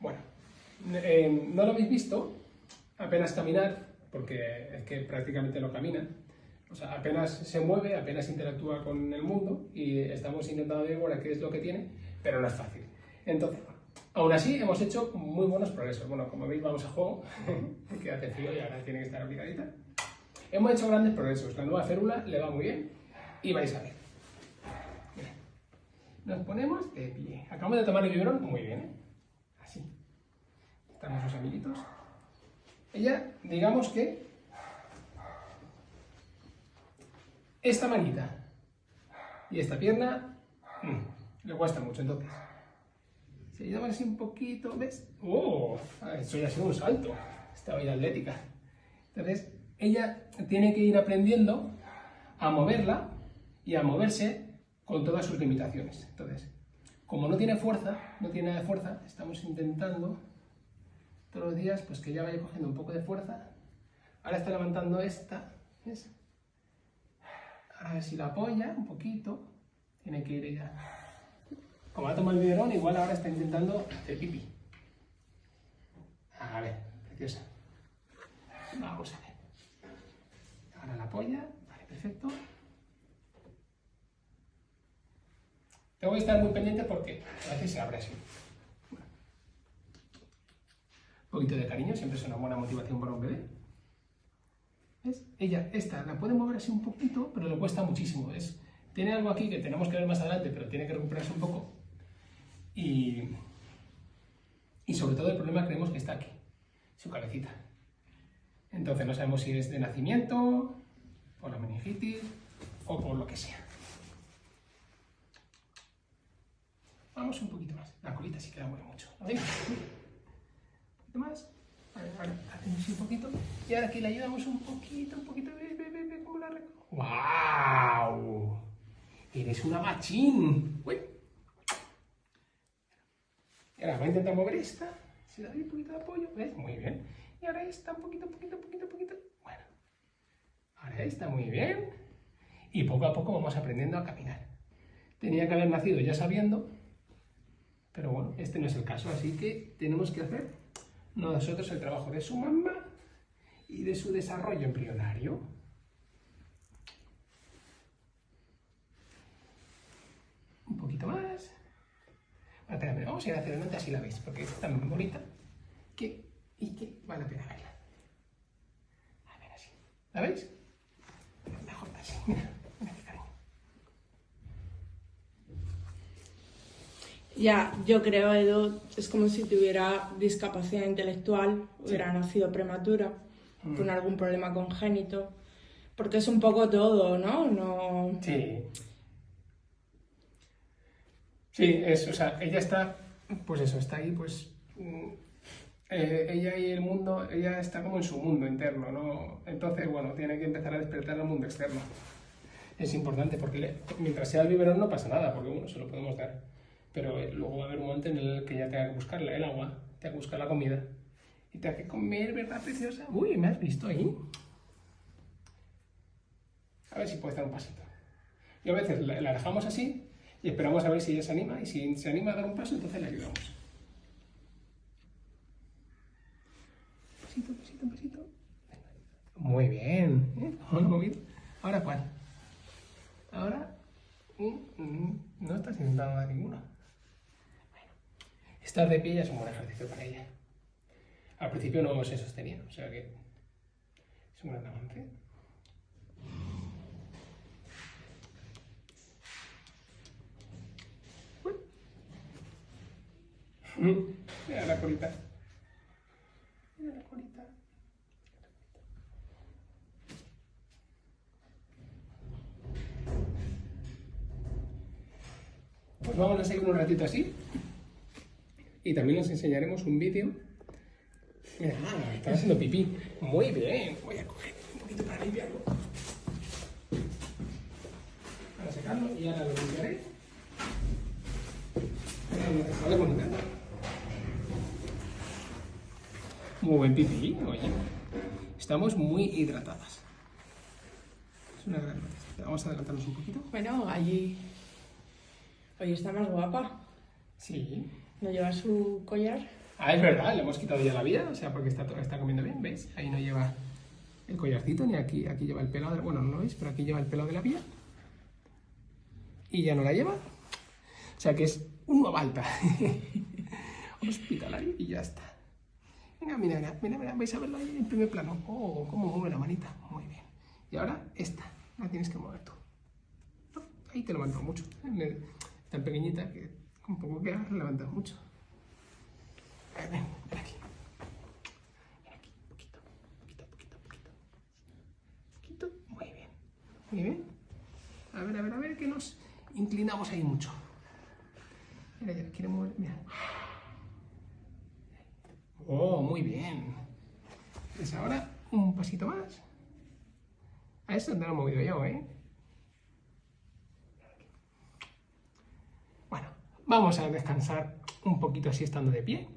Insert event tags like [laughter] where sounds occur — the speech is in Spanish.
Bueno, eh, no lo habéis visto, apenas caminar, porque es que prácticamente no camina. O sea, apenas se mueve, apenas interactúa con el mundo y estamos intentando ver qué es lo que tiene, pero no es fácil. Entonces, aún así hemos hecho muy buenos progresos. Bueno, como veis vamos a juego, [laughs] porque hace frío y ahora tiene que estar abrigadita. Hemos hecho grandes progresos, la nueva férula le va muy bien y vais a ver. Nos ponemos de pie. Acabamos de tomar el biberón muy bien, ¿eh? Están sus amiguitos. Ella, digamos que esta manita y esta pierna mm, le cuesta mucho, entonces. Si ayudamos así un poquito, ¿ves? ¡Oh! Eso ya ha sido un salto. Esta vida atlética. Entonces, ella tiene que ir aprendiendo a moverla y a moverse con todas sus limitaciones. Entonces, como no tiene fuerza, no tiene nada de fuerza, estamos intentando todos los días pues que ella vaya cogiendo un poco de fuerza. Ahora está levantando esta. A ver si la apoya un poquito, tiene que ir ella. Como ha tomado el biberón, igual ahora está intentando hacer pipí. A ver, preciosa. Vamos a ver. Ahora la apoya, vale, perfecto. Tengo que estar muy pendiente porque a veces se abre así. Poquito de cariño siempre es una buena motivación para un bebé. ¿Ves? Ella, esta, la puede mover así un poquito, pero le cuesta muchísimo. Es, tiene algo aquí que tenemos que ver más adelante, pero tiene que recuperarse un poco. Y, y sobre todo el problema creemos que está aquí, su cabecita. Entonces no sabemos si es de nacimiento, por la meningitis o por lo que sea. Vamos un poquito más. La colita sí que la mueve mucho. Un más. Vale, vale. Hacemos un poquito. Y ahora aquí le ayudamos un poquito, un poquito. Ve, ve, ve, ve cómo la. ¡Wow! Eres una machín. Uy. Y ahora va a intentar mover esta. Si le doy un poquito de apoyo, ¿ves? Muy bien. Y ahora esta, un poquito, poquito, poquito, poquito. Bueno. Ahora esta, muy bien. Y poco a poco vamos aprendiendo a caminar. Tenía que haber nacido ya sabiendo pero bueno, este no es el caso, así que tenemos que hacer nosotros el trabajo de su mamá y de su desarrollo embrionario. Un poquito más. Vamos a ir hacia adelante así la veis, porque es tan bonita que, y que vale la pena verla. A ver así. ¿La veis? Mejor así. Ya, yo creo, Edu, es como si tuviera discapacidad intelectual, hubiera nacido prematura, mm. con algún problema congénito, porque es un poco todo, ¿no? no... Sí. Sí, es, o sea, ella está, pues eso, está ahí, pues, mm, eh, ella y el mundo, ella está como en su mundo interno, ¿no? Entonces, bueno, tiene que empezar a despertar al mundo externo. Es importante, porque mientras sea el biberón no pasa nada, porque, bueno, se lo podemos dar pero eh, luego va a haber un momento en el que ya tenga que buscar el agua, tenga que buscar la comida, y tenga que comer, ¿verdad, preciosa? Uy, ¿me has visto ahí? A ver si puede dar un pasito. Y a veces la, dejamos así y esperamos a ver si ella se anima, y si se anima a dar un paso, entonces le ayudamos. Pasito, pasito, pasito. Muy bien. ¿Eh? ¿Ahora cuál? Ahora mm, mm, no estás intentando dar ninguna. Estar de pie ya es un buen ejercicio para ella. Al principio no se sostenía, o sea que es un gran avance. Mira la colita. Mira la colita. Pues vamos a seguir un ratito así. Y también os enseñaremos un vídeo. Mira, está haciendo pipí. Muy bien. Voy a coger un poquito para limpiarlo. Para secarlo y ahora lo limpiaré. Muy buen pipí, oye. Estamos muy hidratadas. Es una gran noticia. Vamos a adelantarnos un poquito. Bueno, allí... Hoy está más guapa. Sí. ¿No lleva su collar? Ah, es verdad, le hemos quitado ya la vía, o sea, porque está, está comiendo bien, ¿veis? Ahí no lleva el collarcito, ni aquí, aquí lleva el pelo, de, bueno, no lo veis, pero aquí lleva el pelo de la vía. Y ya no la lleva. O sea que es un alta [laughs] hospitalario y ya está. Venga, mira, mira, mira, vais a verlo ahí en primer plano. Oh, cómo mueve la manita. Muy bien. Y ahora esta, la tienes que mover tú. Ahí te levanto mucho. Tan pequeñita que un poco que has levantado mucho. Ven, ven aquí. Ven aquí, poquito, poquito, poquito, poquito. Poquito, muy bien. Muy bien. A ver, a ver, a ver, que nos inclinamos ahí mucho. Mira, ya quiere mover, mira. Oh, muy bien. Pues ahora un pasito más. A esto no lo he movido yo, ¿eh? Bueno, vamos a descansar un poquito así estando de pie.